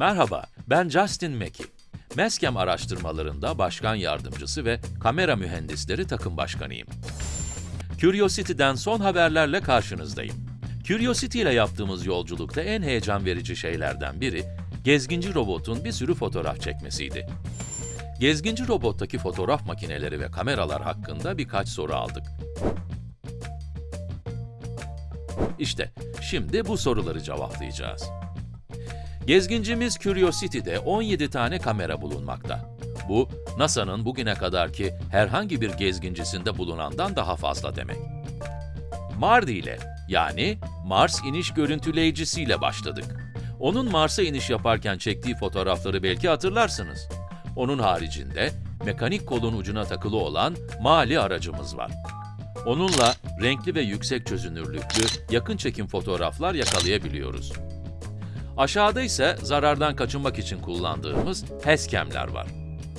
Merhaba, ben Justin Mackey. Meskem araştırmalarında başkan yardımcısı ve kamera mühendisleri takım başkanıyım. Curiosity'den son haberlerle karşınızdayım. Curiosity ile yaptığımız yolculukta en heyecan verici şeylerden biri, gezginci robotun bir sürü fotoğraf çekmesiydi. Gezginci robottaki fotoğraf makineleri ve kameralar hakkında birkaç soru aldık. İşte, şimdi bu soruları cevaplayacağız. Gezgincimiz Curiosity'de 17 tane kamera bulunmakta. Bu, NASA'nın bugüne kadarki herhangi bir gezgincisinde bulunandan daha fazla demek. MARDI ile, yani Mars İniş Görüntüleyicisiyle başladık. Onun Mars'a iniş yaparken çektiği fotoğrafları belki hatırlarsınız. Onun haricinde, mekanik kolun ucuna takılı olan Mali aracımız var. Onunla renkli ve yüksek çözünürlüklü yakın çekim fotoğraflar yakalayabiliyoruz. Aşağıda ise zarardan kaçınmak için kullandığımız HESCAM'ler var.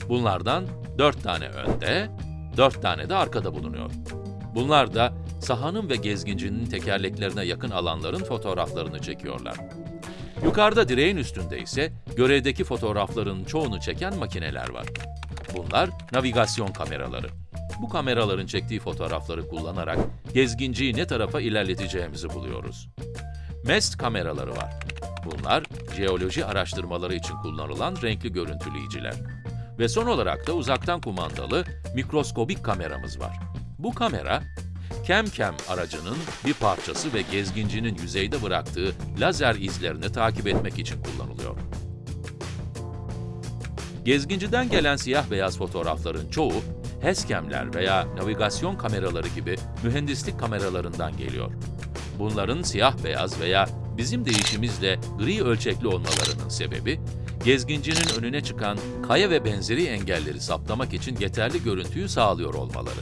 Bunlardan 4 tane önde, 4 tane de arkada bulunuyor. Bunlar da sahanın ve gezgincinin tekerleklerine yakın alanların fotoğraflarını çekiyorlar. Yukarıda direğin üstünde ise görevdeki fotoğrafların çoğunu çeken makineler var. Bunlar navigasyon kameraları. Bu kameraların çektiği fotoğrafları kullanarak gezginciyi ne tarafa ilerleteceğimizi buluyoruz. MEST kameraları var. Bunlar, jeoloji araştırmaları için kullanılan renkli görüntüleyiciler. Ve son olarak da uzaktan kumandalı mikroskobik kameramız var. Bu kamera, CamCam aracının bir parçası ve gezgincinin yüzeyde bıraktığı lazer izlerini takip etmek için kullanılıyor. Gezginciden gelen siyah beyaz fotoğrafların çoğu, HESCAM'ler veya navigasyon kameraları gibi mühendislik kameralarından geliyor. Bunların siyah beyaz veya bizim deyişimizle gri ölçekli olmalarının sebebi, gezgincinin önüne çıkan kaya ve benzeri engelleri saptamak için yeterli görüntüyü sağlıyor olmaları.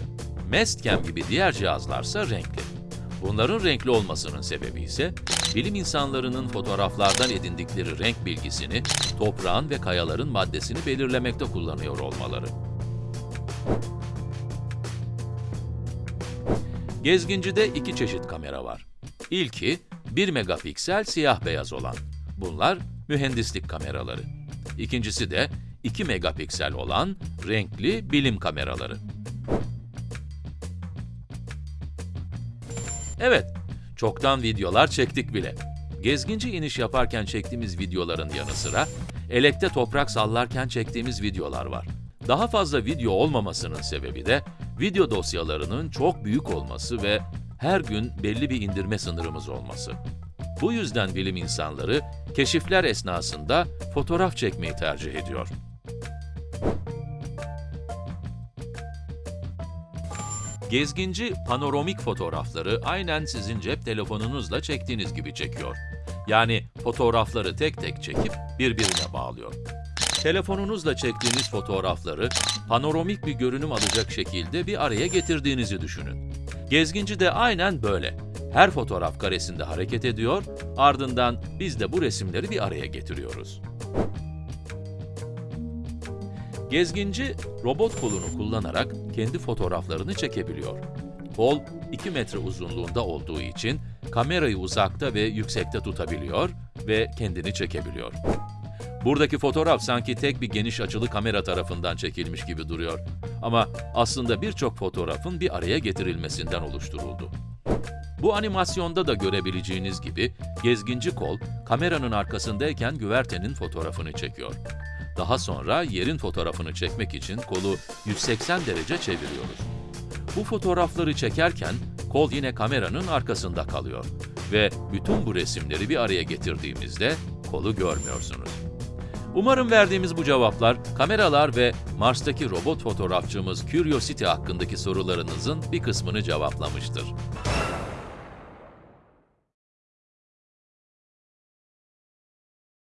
Mestcam gibi diğer cihazlarsa renkli. Bunların renkli olmasının sebebi ise, bilim insanlarının fotoğraflardan edindikleri renk bilgisini, toprağın ve kayaların maddesini belirlemekte kullanıyor olmaları. Gezgincide iki çeşit kamera var. İlki, 1 megapiksel siyah beyaz olan. Bunlar mühendislik kameraları. İkincisi de 2 megapiksel olan renkli bilim kameraları. Evet, çoktan videolar çektik bile. Gezginci iniş yaparken çektiğimiz videoların yanı sıra, elekte toprak sallarken çektiğimiz videolar var. Daha fazla video olmamasının sebebi de, video dosyalarının çok büyük olması ve her gün belli bir indirme sınırımız olması. Bu yüzden bilim insanları, keşifler esnasında fotoğraf çekmeyi tercih ediyor. Gezginci panoramik fotoğrafları aynen sizin cep telefonunuzla çektiğiniz gibi çekiyor. Yani fotoğrafları tek tek çekip birbirine bağlıyor. Telefonunuzla çektiğiniz fotoğrafları panoramik bir görünüm alacak şekilde bir araya getirdiğinizi düşünün. Gezginci de aynen böyle. Her fotoğraf karesinde hareket ediyor, ardından biz de bu resimleri bir araya getiriyoruz. Gezginci, robot kolunu kullanarak kendi fotoğraflarını çekebiliyor. Kol, 2 metre uzunluğunda olduğu için kamerayı uzakta ve yüksekte tutabiliyor ve kendini çekebiliyor. Buradaki fotoğraf sanki tek bir geniş açılı kamera tarafından çekilmiş gibi duruyor. Ama aslında birçok fotoğrafın bir araya getirilmesinden oluşturuldu. Bu animasyonda da görebileceğiniz gibi gezginci kol kameranın arkasındayken güvertenin fotoğrafını çekiyor. Daha sonra yerin fotoğrafını çekmek için kolu 180 derece çeviriyoruz. Bu fotoğrafları çekerken kol yine kameranın arkasında kalıyor ve bütün bu resimleri bir araya getirdiğimizde kolu görmüyorsunuz. Umarım verdiğimiz bu cevaplar, kameralar ve Mars'taki robot fotoğrafçımız Curiosity hakkındaki sorularınızın bir kısmını cevaplamıştır.